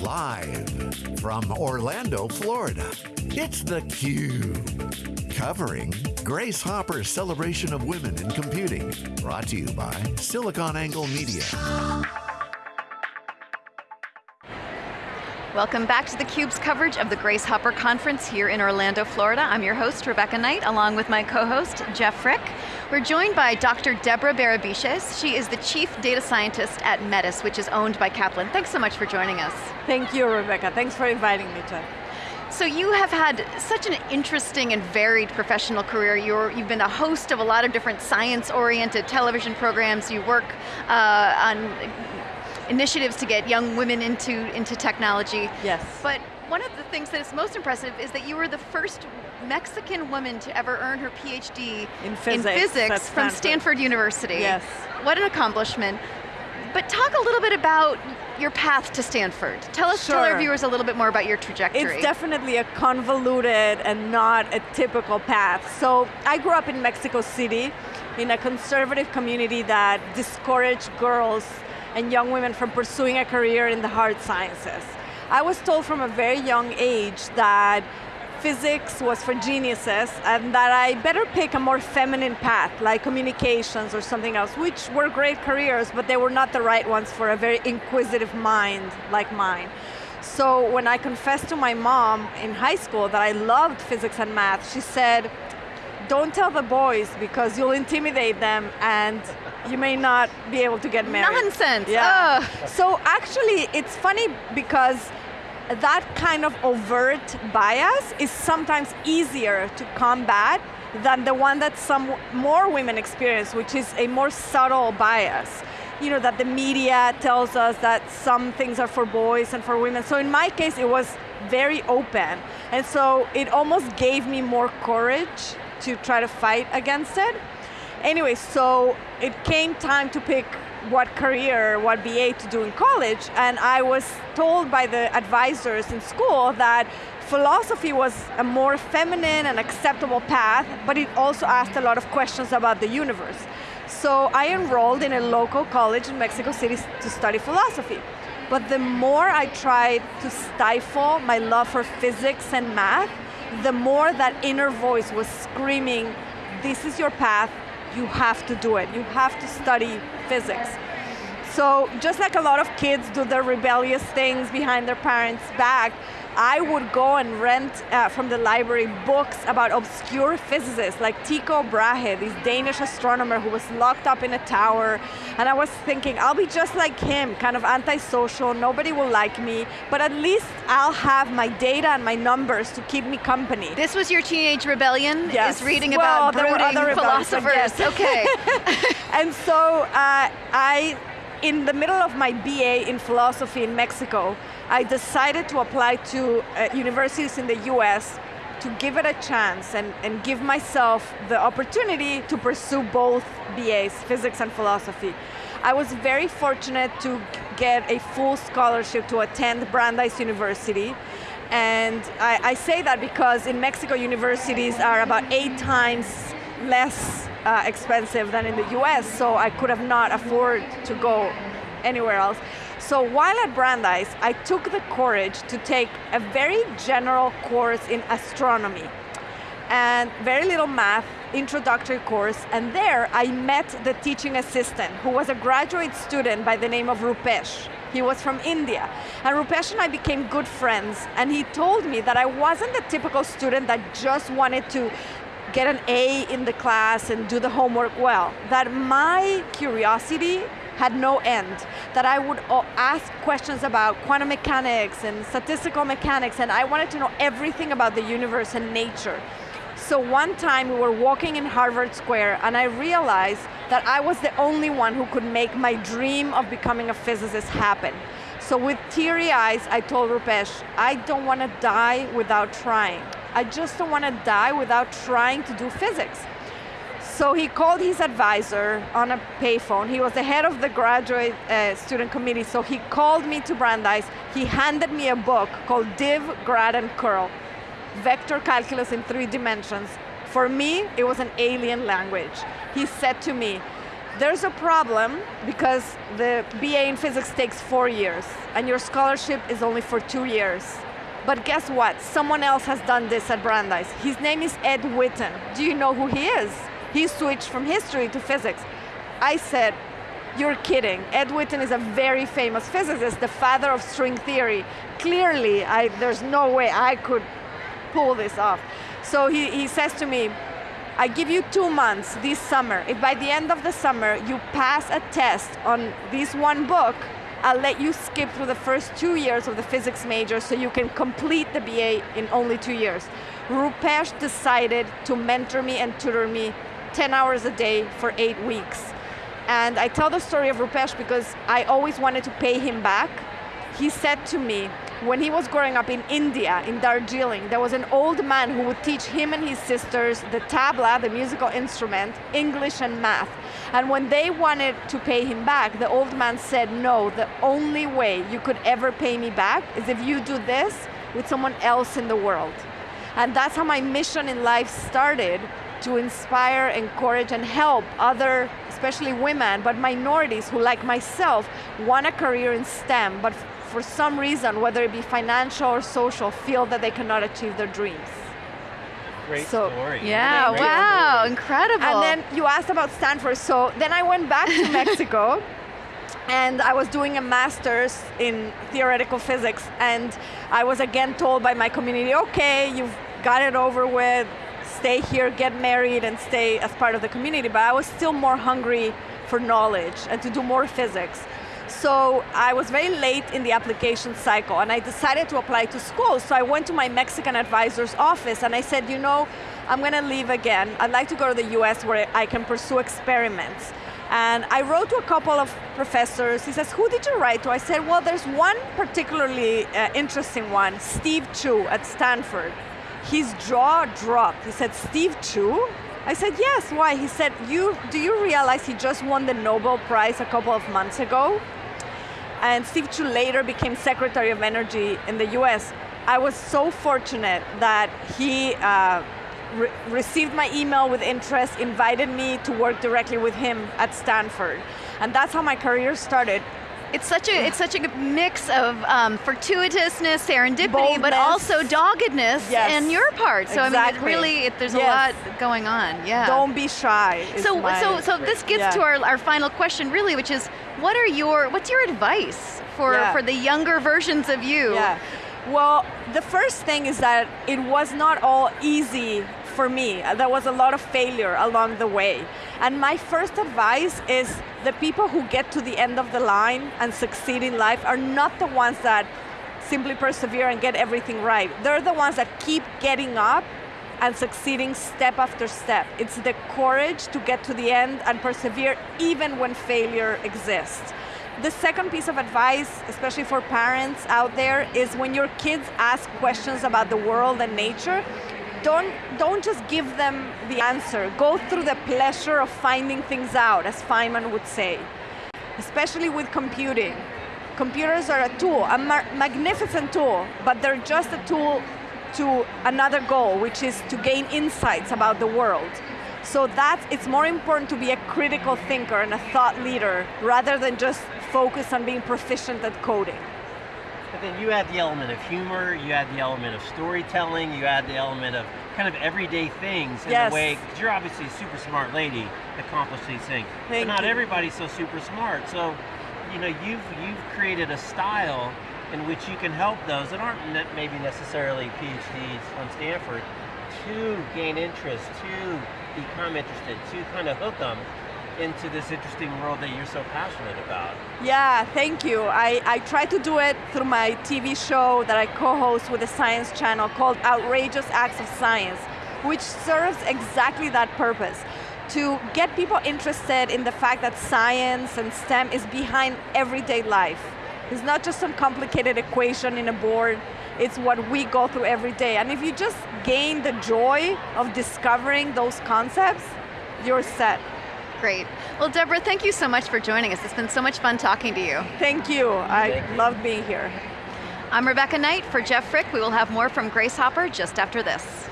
Live from Orlando, Florida, it's theCUBE. Covering Grace Hopper's celebration of women in computing. Brought to you by SiliconANGLE Media. Welcome back to theCUBE's coverage of the Grace Hopper Conference here in Orlando, Florida. I'm your host, Rebecca Knight, along with my co-host, Jeff Frick. We're joined by Dr. Deborah Berebichez. She is the Chief Data Scientist at Metis, which is owned by Kaplan. Thanks so much for joining us. Thank you, Rebecca. Thanks for inviting me, Jeff. So you have had such an interesting and varied professional career. you have been a host of a lot of different science-oriented television programs. You work uh, on initiatives to get young women into, into technology. Yes. But one of the things that is most impressive is that you were the first Mexican woman to ever earn her PhD in physics, in physics from Stanford University. Yes. What an accomplishment. But talk a little bit about your path to Stanford. Tell us, sure. tell our viewers a little bit more about your trajectory. It's definitely a convoluted and not a typical path. So I grew up in Mexico City in a conservative community that discouraged girls and young women from pursuing a career in the hard sciences. I was told from a very young age that physics was for geniuses and that I better pick a more feminine path, like communications or something else, which were great careers, but they were not the right ones for a very inquisitive mind like mine. So when I confessed to my mom in high school that I loved physics and math, she said, don't tell the boys because you'll intimidate them and you may not be able to get married. Nonsense, yeah. So actually, it's funny because that kind of overt bias is sometimes easier to combat than the one that some more women experience, which is a more subtle bias. You know, that the media tells us that some things are for boys and for women. So in my case, it was very open. And so it almost gave me more courage to try to fight against it. Anyway, so it came time to pick what career, what BA to do in college, and I was told by the advisors in school that philosophy was a more feminine and acceptable path, but it also asked a lot of questions about the universe. So I enrolled in a local college in Mexico City to study philosophy. But the more I tried to stifle my love for physics and math, the more that inner voice was screaming, this is your path, you have to do it. You have to study physics. So just like a lot of kids do their rebellious things behind their parents' back, I would go and rent uh, from the library books about obscure physicists like Tycho Brahe, this Danish astronomer who was locked up in a tower. And I was thinking, I'll be just like him, kind of antisocial, nobody will like me, but at least I'll have my data and my numbers to keep me company. This was your teenage rebellion? Yes. Is reading well, about brooding philosophers. Yes. Okay. and so uh, I in the middle of my BA in philosophy in Mexico, I decided to apply to uh, universities in the US to give it a chance and, and give myself the opportunity to pursue both BAs, physics and philosophy. I was very fortunate to get a full scholarship to attend Brandeis University. And I, I say that because in Mexico, universities are about eight times less uh, expensive than in the US, so I could have not afford to go anywhere else. So while at Brandeis, I took the courage to take a very general course in astronomy and very little math, introductory course, and there I met the teaching assistant who was a graduate student by the name of Rupesh. He was from India. And Rupesh and I became good friends, and he told me that I wasn't the typical student that just wanted to get an A in the class and do the homework well. That my curiosity had no end. That I would ask questions about quantum mechanics and statistical mechanics and I wanted to know everything about the universe and nature. So one time we were walking in Harvard Square and I realized that I was the only one who could make my dream of becoming a physicist happen. So with teary eyes, I told Rupesh, I don't want to die without trying. I just don't want to die without trying to do physics. So he called his advisor on a payphone. He was the head of the graduate uh, student committee, so he called me to Brandeis. He handed me a book called Div, Grad, and Curl, Vector Calculus in Three Dimensions. For me, it was an alien language. He said to me, there's a problem because the BA in physics takes four years and your scholarship is only for two years. But guess what? Someone else has done this at Brandeis. His name is Ed Witten. Do you know who he is? He switched from history to physics. I said, you're kidding. Ed Witten is a very famous physicist, the father of string theory. Clearly, I, there's no way I could pull this off. So he, he says to me, I give you two months this summer. If by the end of the summer you pass a test on this one book, I'll let you skip through the first two years of the physics major so you can complete the BA in only two years. Rupesh decided to mentor me and tutor me 10 hours a day for eight weeks. And I tell the story of Rupesh because I always wanted to pay him back. He said to me, when he was growing up in India, in Darjeeling, there was an old man who would teach him and his sisters the tabla, the musical instrument, English and math. And when they wanted to pay him back, the old man said, no, the only way you could ever pay me back is if you do this with someone else in the world. And that's how my mission in life started, to inspire, encourage, and help other, especially women, but minorities who, like myself, want a career in STEM, but for some reason, whether it be financial or social, feel that they cannot achieve their dreams. Great So- story. Yeah, Great wow, story. incredible. And then you asked about Stanford, so then I went back to Mexico and I was doing a master's in theoretical physics and I was again told by my community, okay, you've got it over with, stay here, get married and stay as part of the community, but I was still more hungry for knowledge and to do more physics. So I was very late in the application cycle and I decided to apply to school. So I went to my Mexican advisor's office and I said, you know, I'm going to leave again. I'd like to go to the US where I can pursue experiments. And I wrote to a couple of professors. He says, who did you write to? I said, well, there's one particularly uh, interesting one, Steve Chu at Stanford. His jaw dropped. He said, Steve Chu? I said, yes, why? He said, you, do you realize he just won the Nobel Prize a couple of months ago? and Steve Chu later became Secretary of Energy in the US. I was so fortunate that he uh, re- received my email with interest, invited me to work directly with him at Stanford. And that's how my career started. It's such a it's such a mix of um, fortuitousness, serendipity, but also doggedness Yes. in your part. So I mean, Exactly. it really, it, there's Yes. a lot going on. Yeah. Don't be shy. so so so this gets Yeah. to our, our final question, really, which is, what are your what's your advice for Yeah. for the younger versions of you? Yeah. Well, the first thing is that it was not all easy for me. There was a lot of failure along the way. And my first advice is the people who get to the end of the line and succeed in life are not the ones that simply persevere and get everything right. They're the ones that keep getting up and succeeding step after step. It's the courage to get to the end and persevere even when failure exists. The second piece of advice, especially for parents out there, is when your kids ask questions about the world and nature, don't, don't just give them the answer. Go through the pleasure of finding things out, as Feynman would say, especially with computing. Computers are a tool, a ma- magnificent tool, but they're just a tool to another goal, which is to gain insights about the world. So that's, it's more important to be a critical thinker and a thought leader rather than just focus on being proficient at coding. But then you add the element of humor, you add the element of storytelling, you add the element of kind of everyday things in Yes. a way, because you're obviously a super smart lady, accomplished these things. Thank but not you. everybody's so super smart. So, you know, you've you've created a style in which you can help those that aren't ne- maybe necessarily PhDs from Stanford to gain interest, to become interested, to kind of hook them into this interesting world that you're so passionate about. Yeah, thank you. I, I try to do it through my TV show that I co-host with the Science Channel called Outrageous Acts of Science, which serves exactly that purpose. To get people interested in the fact that science and STEM is behind everyday life. It's not just some complicated equation in a board, it's what we go through every day. And if you just gain the joy of discovering those concepts, you're set. Great. Well, Deborah, thank you so much for joining us. It's been so much fun talking to you. Thank you. I Thank you. love being here. I'm Rebecca Knight for Jeff Frick. We will have more from Grace Hopper just after this.